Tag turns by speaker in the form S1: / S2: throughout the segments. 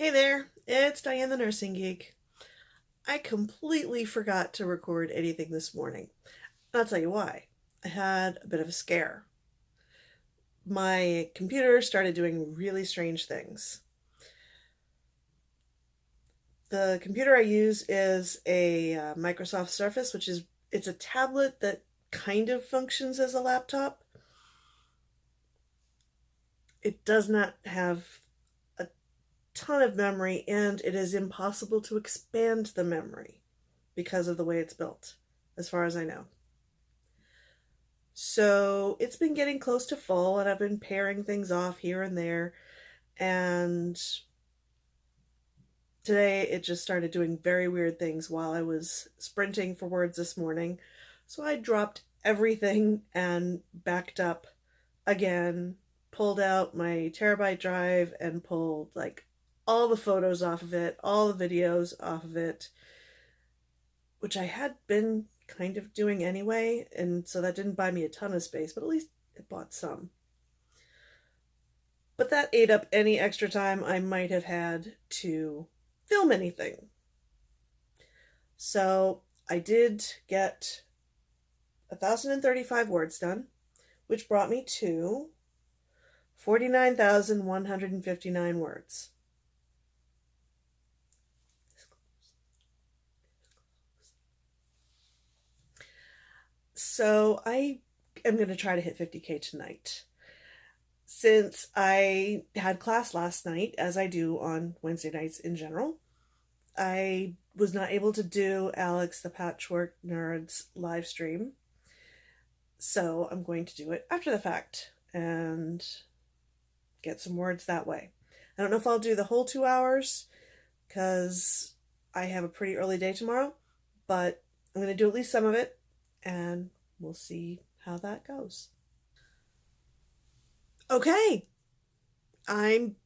S1: Hey there, it's Diane the Nursing Geek. I completely forgot to record anything this morning. I'll tell you why. I had a bit of a scare. My computer started doing really strange things. The computer I use is a uh, Microsoft Surface, which is it's a tablet that kind of functions as a laptop. It does not have ton of memory and it is impossible to expand the memory because of the way it's built, as far as I know. So it's been getting close to full and I've been paring things off here and there. And today it just started doing very weird things while I was sprinting for words this morning. So I dropped everything and backed up again, pulled out my terabyte drive and pulled like all the photos off of it, all the videos off of it, which I had been kind of doing anyway, and so that didn't buy me a ton of space, but at least it bought some. But that ate up any extra time I might have had to film anything. So I did get 1,035 words done, which brought me to 49,159 words. So I am going to try to hit 50k tonight. Since I had class last night, as I do on Wednesday nights in general, I was not able to do Alex the Patchwork Nerds live stream. So I'm going to do it after the fact and get some words that way. I don't know if I'll do the whole two hours because I have a pretty early day tomorrow, but I'm going to do at least some of it and we'll see how that goes. Okay, I'm,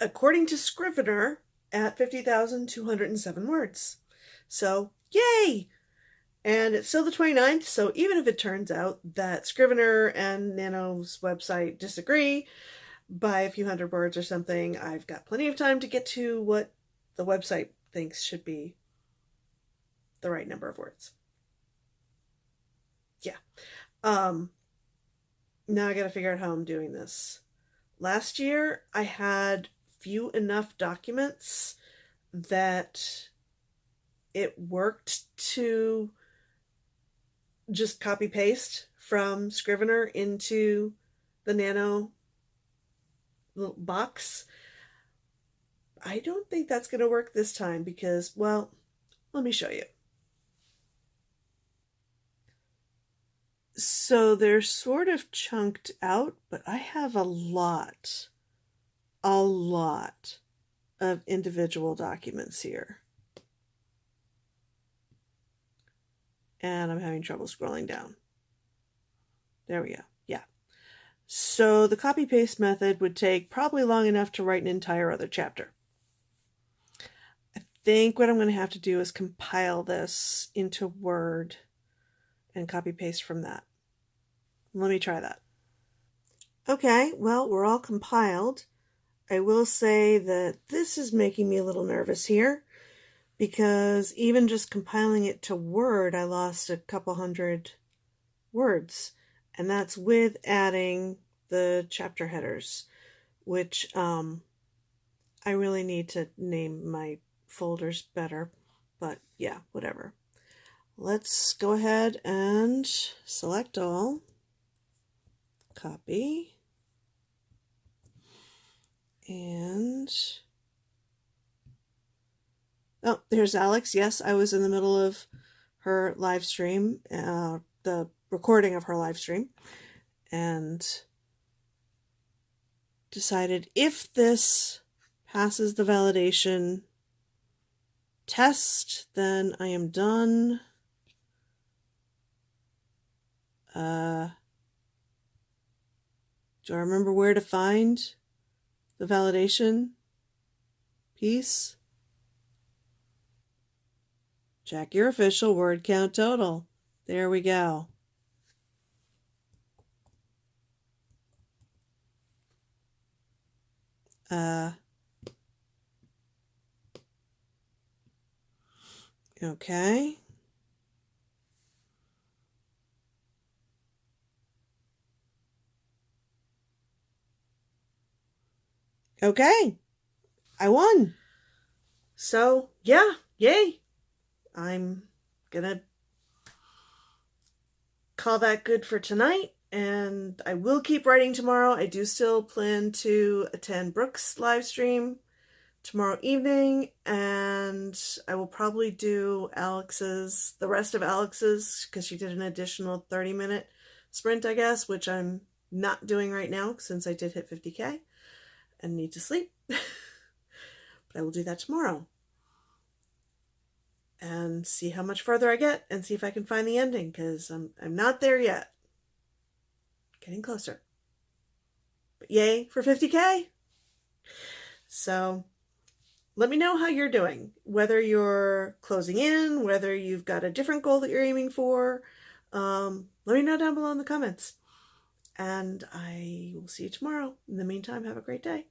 S1: according to Scrivener, at 50,207 words. So, yay! And it's still the 29th, so even if it turns out that Scrivener and Nano's website disagree by a few hundred words or something, I've got plenty of time to get to what the website thinks should be the right number of words yeah. Um, now I got to figure out how I'm doing this. Last year, I had few enough documents that it worked to just copy paste from Scrivener into the Nano box. I don't think that's going to work this time because, well, let me show you. So they're sort of chunked out, but I have a lot, a lot of individual documents here. And I'm having trouble scrolling down. There we go. Yeah. So the copy paste method would take probably long enough to write an entire other chapter. I think what I'm going to have to do is compile this into Word and copy paste from that. Let me try that. Okay, well, we're all compiled. I will say that this is making me a little nervous here because even just compiling it to Word, I lost a couple hundred words. And that's with adding the chapter headers, which um, I really need to name my folders better. But yeah, whatever. Let's go ahead and select all copy. And oh, there's Alex. Yes, I was in the middle of her live stream, uh, the recording of her live stream, and decided if this passes the validation test, then I am done. Uh, do I remember where to find the validation piece? Check your official word count total. There we go. Uh, okay. Okay. I won. So, yeah, yay. I'm gonna call that good for tonight and I will keep writing tomorrow. I do still plan to attend Brooks live stream tomorrow evening and I will probably do Alex's, the rest of Alex's because she did an additional 30 minute sprint, I guess, which I'm not doing right now since I did hit 50k and need to sleep. but I will do that tomorrow and see how much further I get and see if I can find the ending because I'm, I'm not there yet. Getting closer. But yay for 50k. So let me know how you're doing, whether you're closing in, whether you've got a different goal that you're aiming for. Um, let me know down below in the comments. And I will see you tomorrow. In the meantime, have a great day.